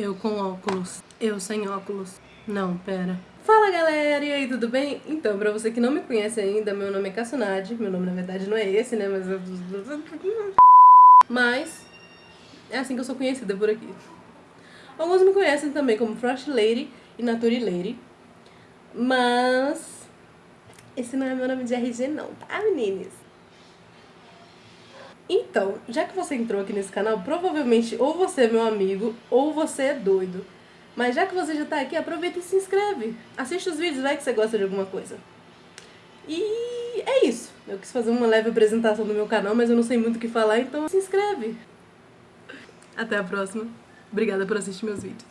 Eu com óculos. Eu sem óculos. Não, pera. Fala galera, e aí, tudo bem? Então, pra você que não me conhece ainda, meu nome é Cassunade. Meu nome na verdade não é esse, né? Mas. Mas. É assim que eu sou conhecida por aqui. Alguns me conhecem também como Frost Lady e Nature Lady. Mas. Esse não é meu nome de RG, não, tá, meninas? Então, já que você entrou aqui nesse canal, provavelmente ou você é meu amigo ou você é doido. Mas já que você já tá aqui, aproveita e se inscreve. Assiste os vídeos, vai que você gosta de alguma coisa. E é isso. Eu quis fazer uma leve apresentação do meu canal, mas eu não sei muito o que falar, então se inscreve. Até a próxima. Obrigada por assistir meus vídeos.